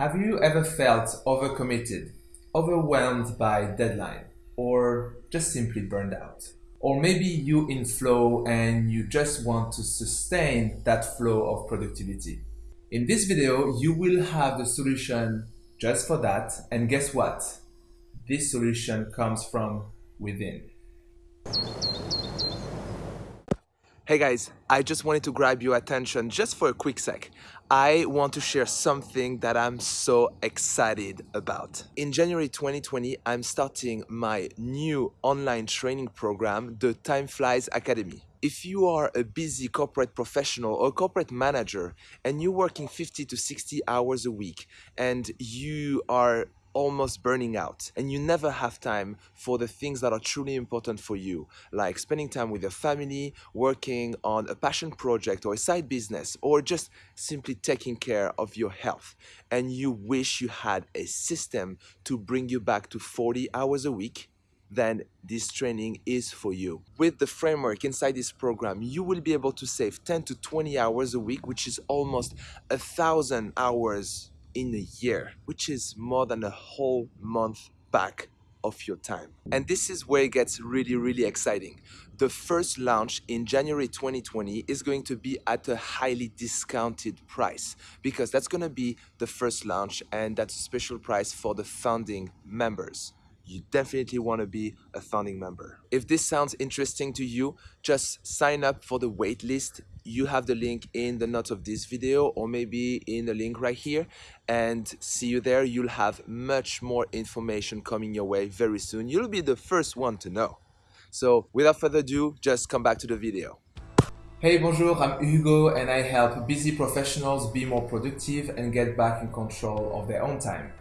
Have you ever felt overcommitted, overwhelmed by deadline, or just simply burned out? Or maybe you in flow and you just want to sustain that flow of productivity. In this video, you will have the solution just for that. And guess what? This solution comes from within. Hey guys, I just wanted to grab your attention just for a quick sec. I want to share something that I'm so excited about. In January 2020, I'm starting my new online training program, the Time Flies Academy. If you are a busy corporate professional or corporate manager and you're working 50 to 60 hours a week and you are almost burning out and you never have time for the things that are truly important for you like spending time with your family working on a passion project or a side business or just simply taking care of your health and you wish you had a system to bring you back to 40 hours a week then this training is for you. With the framework inside this program, you will be able to save 10 to 20 hours a week, which is almost a thousand hours in a year, which is more than a whole month back of your time. And this is where it gets really, really exciting. The first launch in January 2020 is going to be at a highly discounted price because that's going to be the first launch and that's a special price for the founding members you definitely want to be a founding member. If this sounds interesting to you, just sign up for the waitlist. You have the link in the notes of this video or maybe in the link right here and see you there. You'll have much more information coming your way very soon. You'll be the first one to know. So without further ado, just come back to the video. Hey, bonjour, I'm Hugo and I help busy professionals be more productive and get back in control of their own time.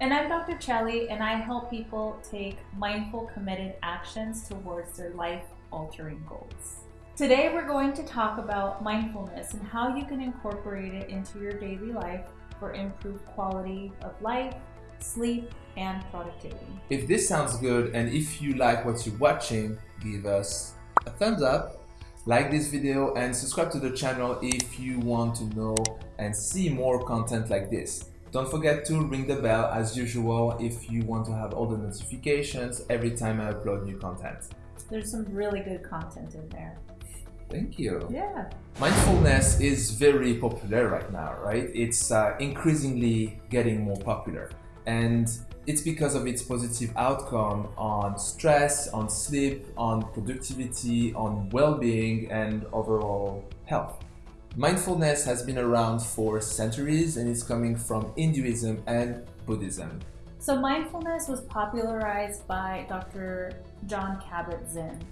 And I'm Dr. Chelly, and I help people take mindful, committed actions towards their life altering goals. Today, we're going to talk about mindfulness and how you can incorporate it into your daily life for improved quality of life, sleep, and productivity. If this sounds good and if you like what you're watching, give us a thumbs up, like this video, and subscribe to the channel if you want to know and see more content like this. Don't forget to ring the bell as usual if you want to have all the notifications every time I upload new content. There's some really good content in there. Thank you. Yeah. Mindfulness is very popular right now, right? It's uh, increasingly getting more popular. And it's because of its positive outcome on stress, on sleep, on productivity, on well-being, and overall health. Mindfulness has been around for centuries and it's coming from Hinduism and Buddhism. So mindfulness was popularized by Dr. Jon Kabat-Zinn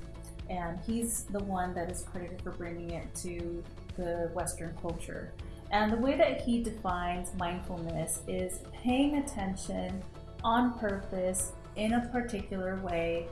and he's the one that is credited for bringing it to the Western culture. And the way that he defines mindfulness is paying attention on purpose in a particular way,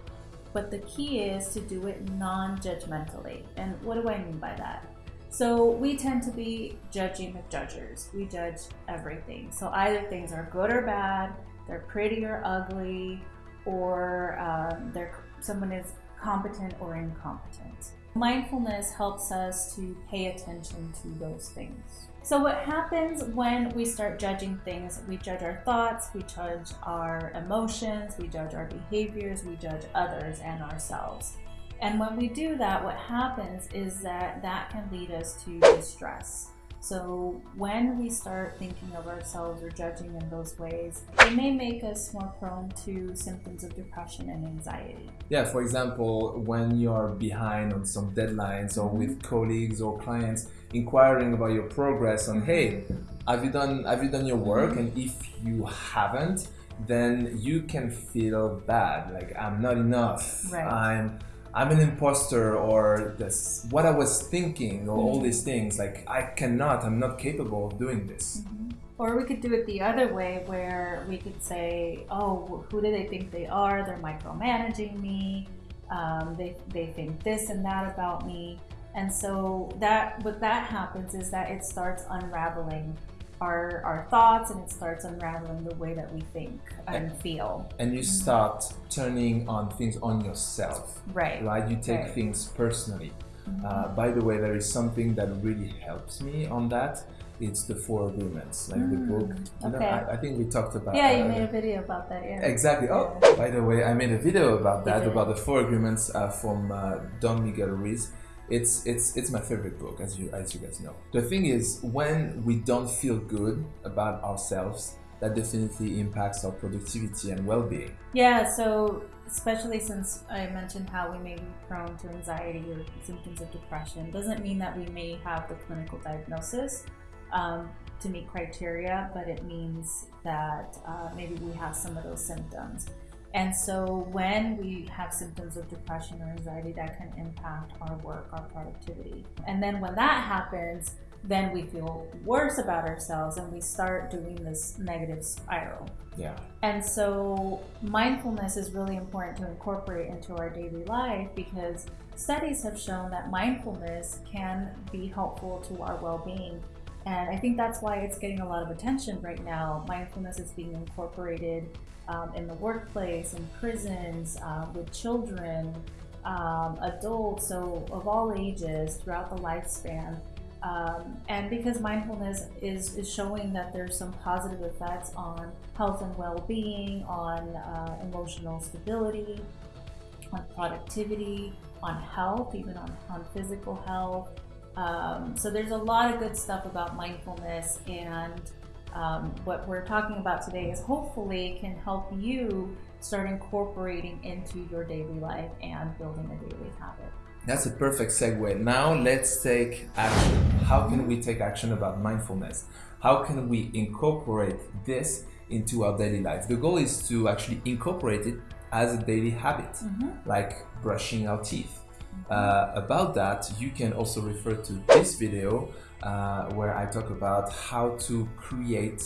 but the key is to do it non-judgmentally. And what do I mean by that? So we tend to be judging the judgers. We judge everything. So either things are good or bad, they're pretty or ugly, or um, they're, someone is competent or incompetent. Mindfulness helps us to pay attention to those things. So what happens when we start judging things, we judge our thoughts, we judge our emotions, we judge our behaviors, we judge others and ourselves. And when we do that, what happens is that that can lead us to distress. So when we start thinking of ourselves or judging in those ways, it may make us more prone to symptoms of depression and anxiety. Yeah, for example, when you're behind on some deadlines or with mm-hmm. colleagues or clients inquiring about your progress on, hey, have you done have you done your work? And if you haven't, then you can feel bad, like I'm not enough. Right. I'm I'm an imposter or this what I was thinking or mm-hmm. all these things like I cannot I'm not capable of doing this mm-hmm. or we could do it the other way where we could say oh who do they think they are they're micromanaging me um, they, they think this and that about me and so that what that happens is that it starts unraveling our, our thoughts and it starts unraveling the way that we think and, and feel. And you mm-hmm. start turning on things on yourself. Right. Right? You take right. things personally. Mm -hmm. uh, by the way, there is something that really helps me on that. it's the Four Agreements, like mm, the book. You okay. know, I, I, think we talked about. Yeah, you made a video about that. Yeah. Exactly. Oh, yeah. by the way, I made a video about that, about the Four Agreements uh, from uh, Don Miguel Ruiz. It's it's it's my favorite book, as you as you guys know. The thing is, when we don't feel good about ourselves, that definitely impacts our productivity and well-being. Yeah. So especially since I mentioned how we may be prone to anxiety or symptoms of depression, doesn't mean that we may have the clinical diagnosis um, to meet criteria, but it means that uh, maybe we have some of those symptoms. And so when we have symptoms of depression or anxiety, that can impact our work, our productivity. And then when that happens, then we feel worse about ourselves and we start doing this negative spiral. Yeah. And so mindfulness is really important to incorporate into our daily life because studies have shown that mindfulness can be helpful to our well being. And I think that's why it's getting a lot of attention right now. Mindfulness is being incorporated um, in the workplace, in prisons, uh, with children, um, adults, so of all ages throughout the lifespan. Um, and because mindfulness is, is showing that there's some positive effects on health and well-being, on uh, emotional stability, on productivity, on health, even on, on physical health. Um, so there's a lot of good stuff about mindfulness and um, what we're talking about today is hopefully can help you start incorporating into your daily life and building a daily habit. That's a perfect segue. Now let's take action. How can we take action about mindfulness? How can we incorporate this into our daily life? The goal is to actually incorporate it as a daily habit, mm-hmm. like brushing our teeth. Uh, about that, you can also refer to this video uh, where I talk about how to create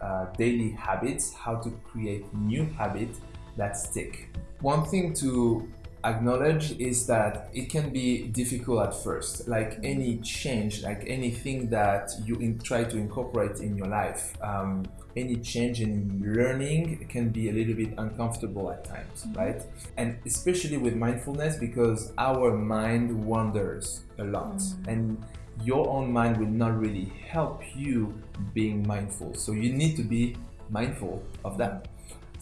uh, daily habits, how to create new habits that stick. One thing to acknowledge is that it can be difficult at first. Like any change like anything that you try to incorporate in your life um, any change in learning can be a little bit uncomfortable at times mm-hmm. right? And especially with mindfulness because our mind wanders a lot mm-hmm. and your own mind will not really help you being mindful. So you need to be mindful of that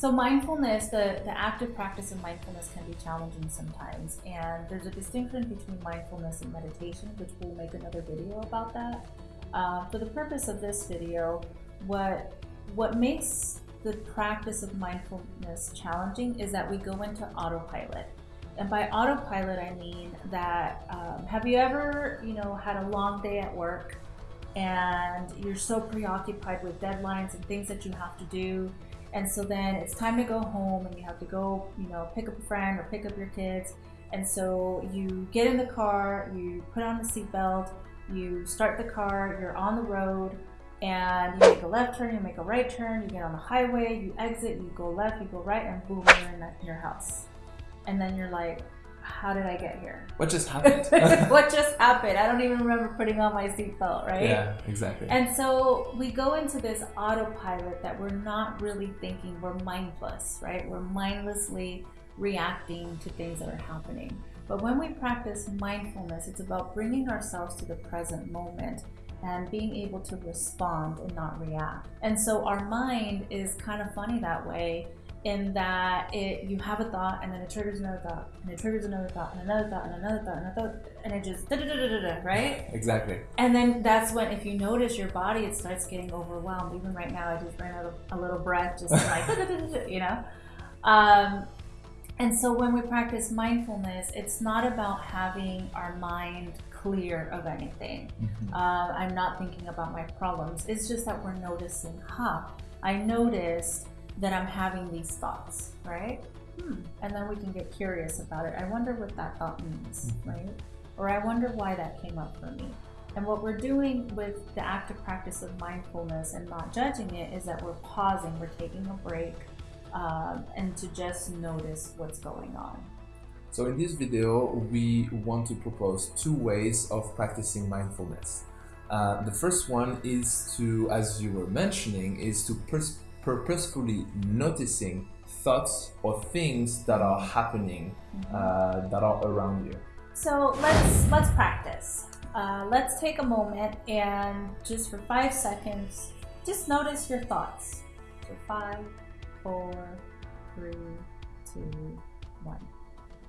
so mindfulness, the, the active practice of mindfulness can be challenging sometimes. And there's a distinction between mindfulness and meditation, which we'll make another video about that. Uh, for the purpose of this video, what, what makes the practice of mindfulness challenging is that we go into autopilot. And by autopilot, I mean that um, have you ever, you know, had a long day at work and you're so preoccupied with deadlines and things that you have to do and so then it's time to go home and you have to go, you know, pick up a friend or pick up your kids. And so you get in the car, you put on the seatbelt, you start the car, you're on the road, and you make a left turn, you make a right turn, you get on the highway, you exit, you go left, you go right, and boom, you're in your house. And then you're like, how did I get here? What just happened? what just happened? I don't even remember putting on my seatbelt, right? Yeah, exactly. And so we go into this autopilot that we're not really thinking, we're mindless, right? We're mindlessly reacting to things that are happening. But when we practice mindfulness, it's about bringing ourselves to the present moment and being able to respond and not react. And so our mind is kind of funny that way in that it you have a thought and then it triggers another thought and it triggers another thought and another thought and another thought and another thought and it just da da da da da right? Exactly. And then that's when if you notice your body it starts getting overwhelmed. Even right now I just ran out of a little breath just like you know? Um, and so when we practice mindfulness it's not about having our mind clear of anything. Mm-hmm. uh, I'm not thinking about my problems. It's just that we're noticing huh I noticed that I'm having these thoughts, right? Hmm. And then we can get curious about it. I wonder what that thought means, mm-hmm. right? Or I wonder why that came up for me. And what we're doing with the active practice of mindfulness and not judging it is that we're pausing, we're taking a break, um, and to just notice what's going on. So in this video, we want to propose two ways of practicing mindfulness. Uh, the first one is to, as you were mentioning, is to pers- purposefully noticing thoughts or things that are happening mm-hmm. uh, that are around you. So let's let's practice. uh, let's take a moment and just for five seconds, just notice your thoughts. So five, four, three, two, one.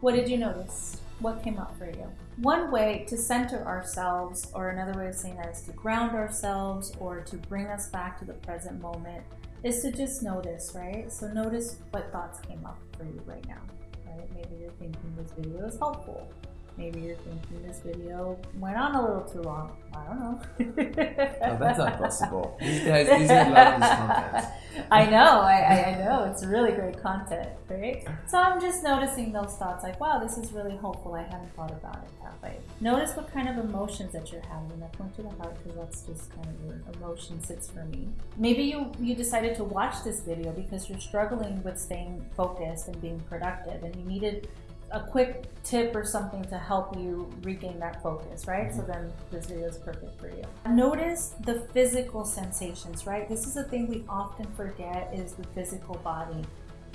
What did you notice? What came up for you? One way to center ourselves, or another way of saying that is to ground ourselves or to bring us back to the present moment, is to just notice, right? So notice what thoughts came up for you right now, right? Maybe you're thinking this video is helpful. Maybe you're thinking this video went on a little too long. I don't know. oh, that's not possible. These guys, these guys love this content. I know, I, I know. It's really great content, right? So I'm just noticing those thoughts like, wow, this is really hopeful. I hadn't thought about it that way. Notice what kind of emotions that you're having. I point to the heart because that's just kind of where emotion sits for me. Maybe you, you decided to watch this video because you're struggling with staying focused and being productive and you needed a quick tip or something to help you regain that focus, right? Mm-hmm. So then this video is perfect for you. Notice the physical sensations, right? This is a thing we often forget is the physical body.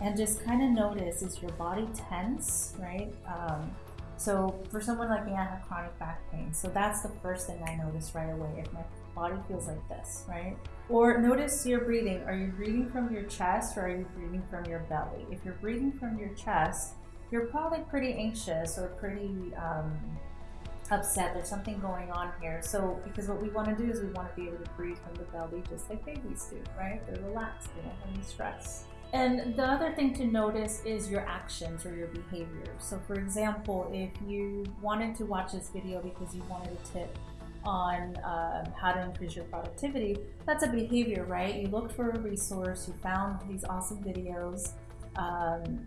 And just kind of notice, is your body tense, right? Um, so for someone like me, I have chronic back pain. So that's the first thing I notice right away. If my body feels like this, right? Or notice your breathing. Are you breathing from your chest or are you breathing from your belly? If you're breathing from your chest, you're probably pretty anxious or pretty um, upset. There's something going on here. So, because what we want to do is we want to be able to breathe from the belly just like babies do, right? They're relaxed, they don't have any stress. And the other thing to notice is your actions or your behavior. So, for example, if you wanted to watch this video because you wanted a tip on um, how to increase your productivity, that's a behavior, right? You looked for a resource, you found these awesome videos. Um,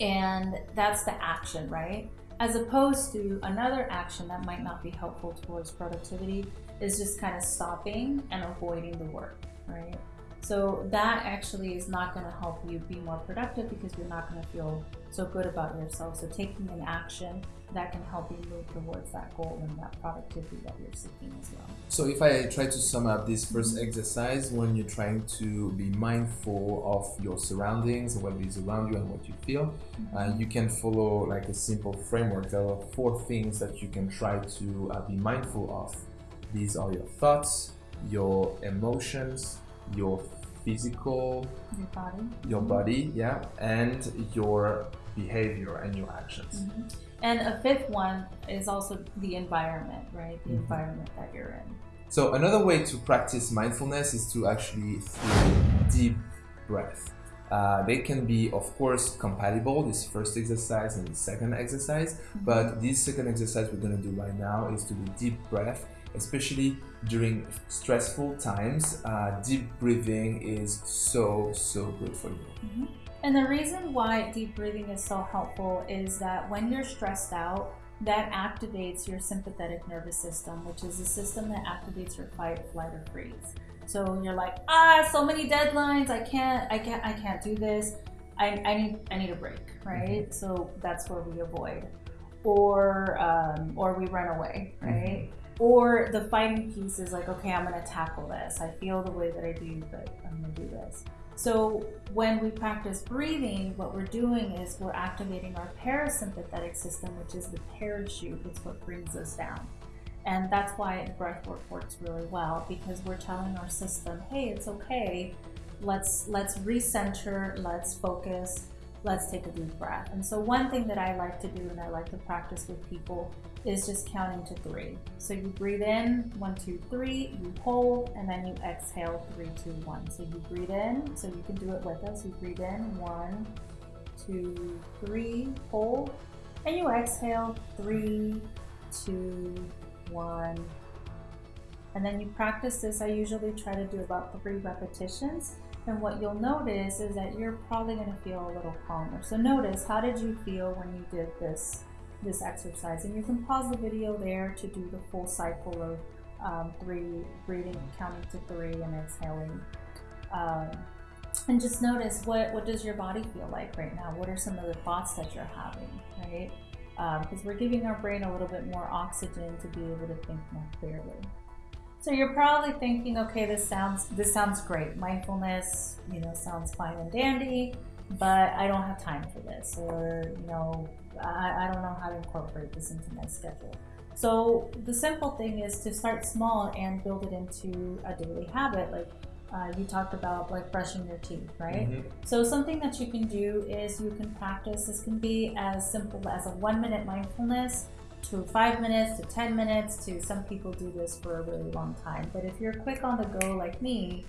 and that's the action, right? As opposed to another action that might not be helpful towards productivity is just kind of stopping and avoiding the work, right? So that actually is not going to help you be more productive because you're not going to feel so good about yourself. So taking an action that can help you move towards that goal and that productivity that you're seeking as well. So if I try to sum up this 1st mm-hmm. exercise, when you're trying to be mindful of your surroundings, what is around you and what you feel, mm-hmm. uh, you can follow like a simple framework. There are four things that you can try to uh, be mindful of. These are your thoughts, your emotions, your physical, your body, your body, yeah, and your behavior and your actions. Mm-hmm. And a fifth one is also the environment, right? The mm-hmm. environment that you're in. So another way to practice mindfulness is to actually feel deep breath. Uh, they can be, of course, compatible, this first exercise and the second exercise, mm-hmm. but this second exercise we're going to do right now is to do deep breath, especially during stressful times. Uh, deep breathing is so, so good for you. Mm-hmm. And the reason why deep breathing is so helpful is that when you're stressed out, that activates your sympathetic nervous system, which is the system that activates your fight, flight, or freeze. So you're like, ah, so many deadlines. I can't, I can't, I can't do this. I, I need, I need a break, right? Mm-hmm. So that's where we avoid, or, um, or we run away, right? Mm-hmm. Or the fighting piece is like, okay, I'm gonna tackle this. I feel the way that I do, but I'm gonna do this. So when we practice breathing, what we're doing is we're activating our parasympathetic system, which is the parachute. It's what brings us down. And that's why breath work works really well because we're telling our system, hey, it's okay. Let's let's recenter, let's focus, let's take a deep breath. And so one thing that I like to do and I like to practice with people is just counting to three. So you breathe in, one, two, three, you hold, and then you exhale, three, two, one. So you breathe in, so you can do it with us. You breathe in, one, two, three, hold, and you exhale, three, two, one. And then you practice this. I usually try to do about three repetitions. And what you'll notice is that you're probably going to feel a little calmer. So notice, how did you feel when you did this, this exercise? And you can pause the video there to do the full cycle of um, three, breathing, counting to three and exhaling. Um, and just notice what, what does your body feel like right now? What are some of the thoughts that you're having, right? Because um, we're giving our brain a little bit more oxygen to be able to think more clearly. So you're probably thinking, okay, this sounds this sounds great. Mindfulness, you know, sounds fine and dandy, but I don't have time for this, or you know, I, I don't know how to incorporate this into my schedule. So the simple thing is to start small and build it into a daily habit. Like uh, you talked about like brushing your teeth, right? Mhm. So something that you can do is you can practice. This can be as simple as a one minute mindfulness to five minutes to 10 minutes to some people do this for a really long time. But if you're quick on the go like me,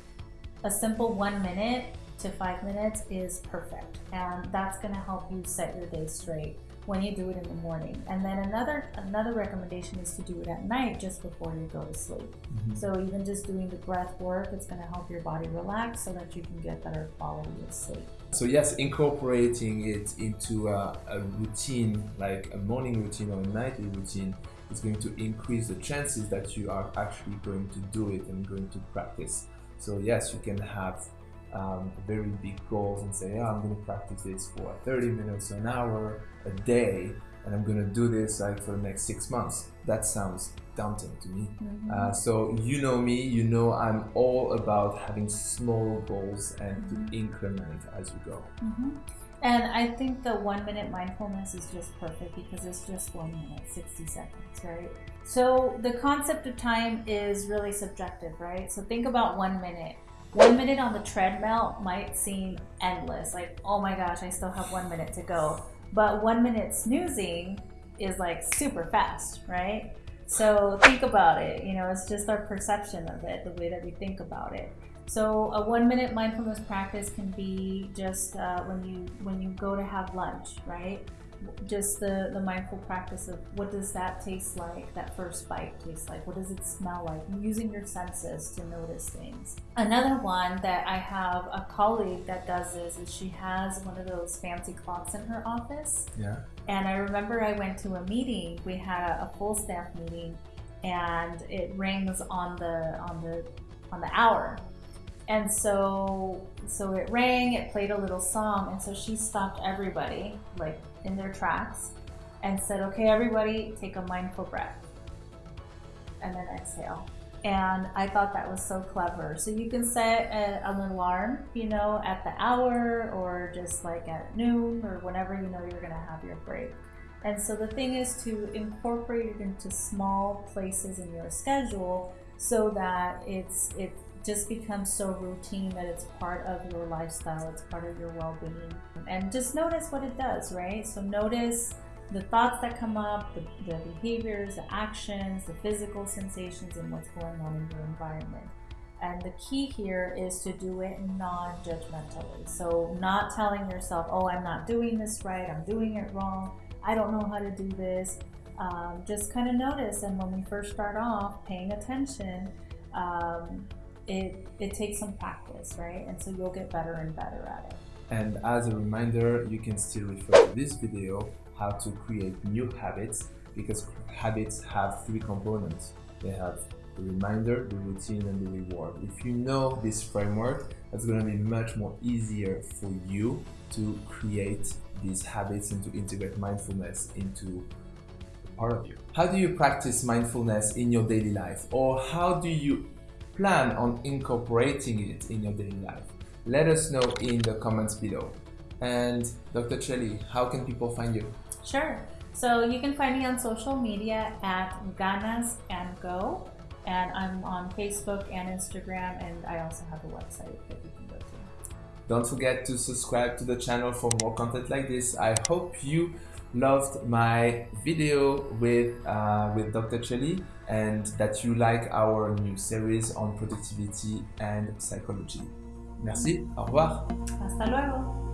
a simple one minute to five minutes is perfect. And that's gonna help you set your day straight when you do it in the morning. And then another another recommendation is to do it at night just before you go to sleep. Mhm. So even just doing the breath work, it's gonna help your body relax so that you can get better quality of sleep. So yes, incorporating it into a, a routine, like a morning routine or a nightly routine, is going to increase the chances that you are actually going to do it and going to practice. So yes, you can have um, very big goals and say, yeah, I'm going to practice this for 30 minutes, an hour, a day, and I'm going to do this like for the next six months. That sounds daunting to me. Uh, so you know me, you know I'm all about having small goals and to increment as you go. Mhm. And I think the one minute mindfulness is just perfect because it's just one minute, 60 seconds, right? So the concept of time is really subjective, right? So think about one minute. One minute on the treadmill might seem endless, like, oh my gosh, I still have one minute to go. But one minute snoozing is like super fast, right? So think about it. You know, it's just our perception of it, the way that we think about it. So a one minute mindfulness practice can be just uh, when you when you go to have lunch, right? Just the the mindful practice of what does that taste like? That first bite taste like? What does it smell like? Using your senses to notice things. Another one that I have a colleague that does this is she has one of those fancy clocks in her office. Yeah. And I remember I went to a meeting. We had a, a full staff meeting, and it rings on the on the on the hour. And so so it rang. It played a little song, and so she stopped everybody like in their tracks, and said, "Okay, everybody, take a mindful breath, and then exhale." And I thought that was so clever. So you can set a, an alarm, you know, at the hour or just like at noon or whenever you know you're to have your break. And so the thing is to incorporate it into small places in your schedule so that it's it just becomes so routine that it's part of your lifestyle, it's part of your well-being. And just notice what it does, right? So notice the thoughts that come up, the, the behaviors, the actions, the physical sensations, and what's going on in your environment. And the key here is to do it non judgmentally. So, not telling yourself, oh, I'm not doing this right, I'm doing it wrong, I don't know how to do this. Um, just kind of notice. And when we first start off paying attention, um, it, it takes some practice, right? And so you'll get better and better at it. And as a reminder, you can still refer to this video how to create new habits because habits have three components. They have the reminder, the routine, and the reward. If you know this framework, it's going to be much more easier for you to create these habits and to integrate mindfulness into part of you. How do you practice mindfulness in your daily life? Or how do you plan on incorporating it in your daily life? Let us know in the comments below. And Dr. Chelly, how can people find you? Sure. So you can find me on social media at Ganas and Go, and I'm on Facebook and Instagram, and I also have a website that you can go to. Don't forget to subscribe to the channel for more content like this. I hope you loved my video with, uh, with Dr. Chelly and that you like our new series on productivity and psychology. Merci, au revoir. Hasta luego.